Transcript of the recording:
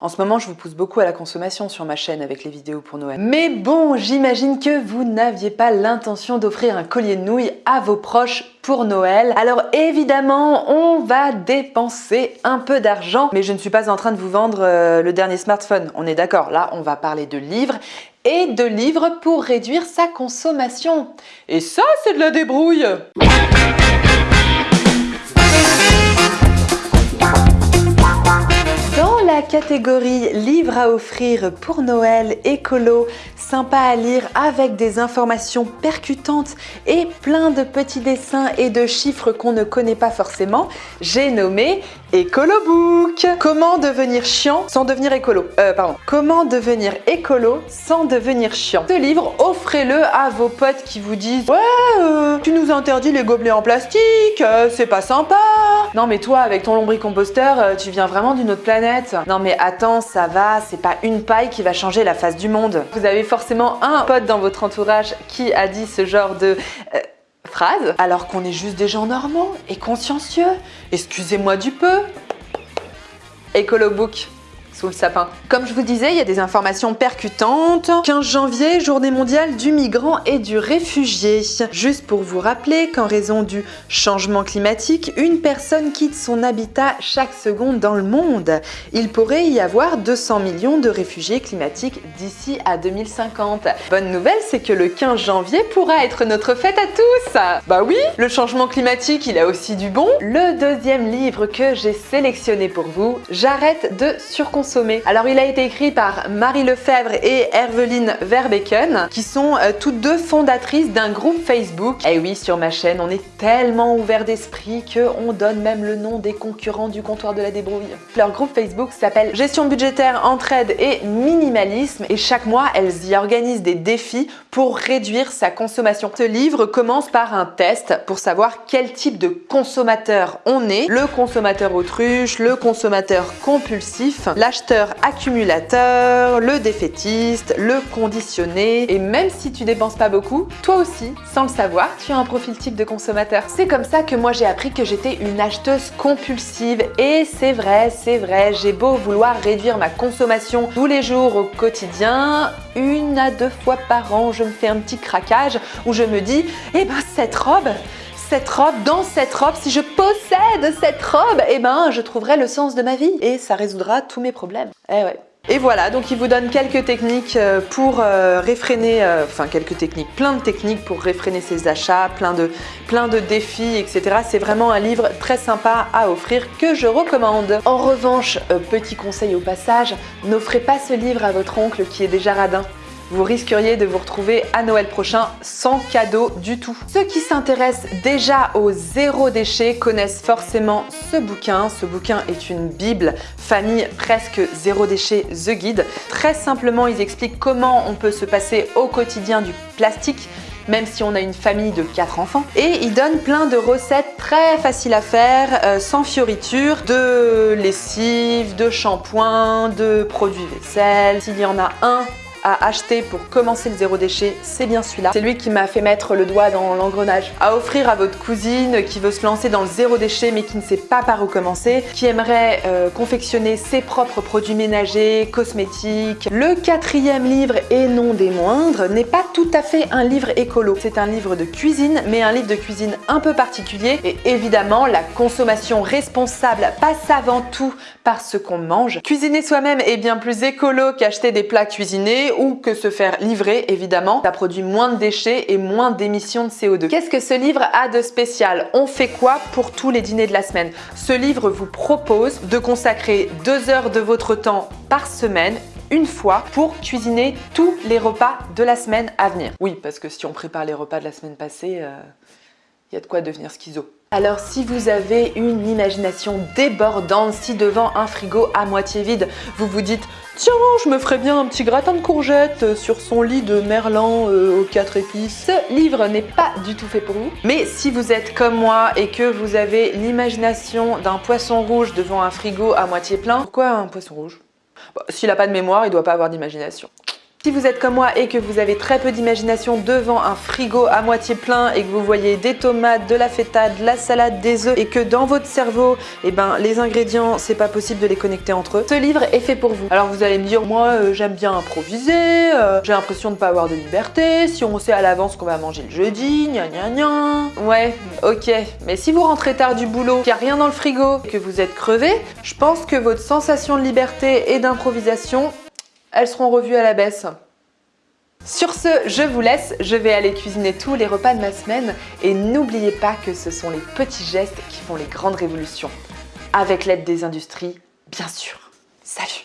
En ce moment, je vous pousse beaucoup à la consommation sur ma chaîne avec les vidéos pour Noël. Mais bon, j'imagine que vous n'aviez pas l'intention d'offrir un collier de nouilles à vos proches pour Noël. Alors évidemment, on va dépenser un peu d'argent, mais je ne suis pas en train de vous vendre euh, le dernier smartphone. On est d'accord, là, on va parler de livres et de livres pour réduire sa consommation. Et ça, c'est de la débrouille catégorie livres à offrir pour Noël, écolo, sympa à lire avec des informations percutantes et plein de petits dessins et de chiffres qu'on ne connaît pas forcément, j'ai nommé Écolo Book. Comment devenir chiant sans devenir écolo? Euh, pardon. Comment devenir écolo sans devenir chiant? Ce livre, offrez-le à vos potes qui vous disent « Ouais, euh, tu nous interdis les gobelets en plastique, euh, c'est pas sympa !» Non mais toi, avec ton lombricomposteur, euh, tu viens vraiment d'une autre planète. Non mais attends, ça va, c'est pas une paille qui va changer la face du monde. Vous avez forcément un pote dans votre entourage qui a dit ce genre de... Alors qu'on est juste des gens normaux et consciencieux. Excusez-moi du peu. Écolo Book sapin. Comme je vous disais, il y a des informations percutantes. 15 janvier, journée mondiale du migrant et du réfugié. Juste pour vous rappeler qu'en raison du changement climatique, une personne quitte son habitat chaque seconde dans le monde. Il pourrait y avoir 200 millions de réfugiés climatiques d'ici à 2050. Bonne nouvelle, c'est que le 15 janvier pourra être notre fête à tous Bah oui, le changement climatique, il a aussi du bon. Le deuxième livre que j'ai sélectionné pour vous, J'arrête de surconsommer alors il a été écrit par Marie Lefebvre et Herveline Verbeken qui sont euh, toutes deux fondatrices d'un groupe Facebook. Et eh oui, sur ma chaîne, on est tellement ouvert d'esprit qu'on donne même le nom des concurrents du comptoir de la débrouille. Leur groupe Facebook s'appelle Gestion budgétaire, entraide et minimalisme et chaque mois, elles y organisent des défis pour réduire sa consommation. Ce livre commence par un test pour savoir quel type de consommateur on est. Le consommateur autruche, le consommateur compulsif, l'acheteur accumulateur, le défaitiste, le conditionné. Et même si tu dépenses pas beaucoup, toi aussi, sans le savoir, tu as un profil type de consommateur. C'est comme ça que moi j'ai appris que j'étais une acheteuse compulsive. Et c'est vrai, c'est vrai, j'ai beau vouloir réduire ma consommation tous les jours au quotidien, une à deux fois par an, je me fais un petit craquage où je me dis, eh ben cette robe, cette robe, dans cette robe, si je possède cette robe, eh ben je trouverai le sens de ma vie et ça résoudra tous mes problèmes. Eh ouais. Et voilà, donc il vous donne quelques techniques euh, pour euh, réfréner, euh, enfin quelques techniques, plein de techniques pour réfréner ses achats, plein de, plein de défis, etc. C'est vraiment un livre très sympa à offrir que je recommande. En revanche, petit conseil au passage, n'offrez pas ce livre à votre oncle qui est déjà radin vous risqueriez de vous retrouver à Noël prochain sans cadeau du tout. Ceux qui s'intéressent déjà au zéro déchet connaissent forcément ce bouquin. Ce bouquin est une bible, famille presque zéro déchet, The Guide. Très simplement, ils expliquent comment on peut se passer au quotidien du plastique même si on a une famille de 4 enfants. Et ils donnent plein de recettes très faciles à faire, euh, sans fioritures, de lessive, de shampoing, de produits vaisselle. S'il y en a un à acheter pour commencer le zéro déchet, c'est bien celui-là. C'est lui qui m'a fait mettre le doigt dans l'engrenage. À offrir à votre cousine qui veut se lancer dans le zéro déchet mais qui ne sait pas par où commencer, qui aimerait euh, confectionner ses propres produits ménagers, cosmétiques. Le quatrième livre, et non des moindres, n'est pas tout à fait un livre écolo. C'est un livre de cuisine, mais un livre de cuisine un peu particulier. Et évidemment, la consommation responsable passe avant tout par ce qu'on mange. Cuisiner soi-même est bien plus écolo qu'acheter des plats cuisinés ou que se faire livrer, évidemment. Ça produit moins de déchets et moins d'émissions de CO2. Qu'est-ce que ce livre a de spécial? On fait quoi pour tous les dîners de la semaine? Ce livre vous propose de consacrer deux heures de votre temps par semaine une fois pour cuisiner tous les repas de la semaine à venir. Oui, parce que si on prépare les repas de la semaine passée, il euh, y a de quoi devenir schizo. Alors si vous avez une imagination débordante, si devant un frigo à moitié vide, vous vous dites « Tiens, je me ferais bien un petit gratin de courgettes sur son lit de merlan euh, aux quatre épices », ce livre n'est pas du tout fait pour vous. Mais si vous êtes comme moi et que vous avez l'imagination d'un poisson rouge devant un frigo à moitié plein, pourquoi un poisson rouge? Bah, S'il n'a pas de mémoire, il doit pas avoir d'imagination. Si vous êtes comme moi et que vous avez très peu d'imagination devant un frigo à moitié plein et que vous voyez des tomates, de la feta, de la salade, des œufs et que dans votre cerveau, eh ben, les ingrédients, c'est pas possible de les connecter entre eux, ce livre est fait pour vous. Alors vous allez me dire, moi euh, j'aime bien improviser, euh, j'ai l'impression de pas avoir de liberté, si on sait à l'avance qu'on va manger le jeudi, gna gna gna. Ouais, ok, mais si vous rentrez tard du boulot, qu'il n'y a rien dans le frigo, que vous êtes crevé, je pense que votre sensation de liberté et d'improvisation, elles seront revues à la baisse. Sur ce, je vous laisse, je vais aller cuisiner tous les repas de ma semaine et n'oubliez pas que ce sont les petits gestes qui font les grandes révolutions. Avec l'aide des industries, bien sûr. Salut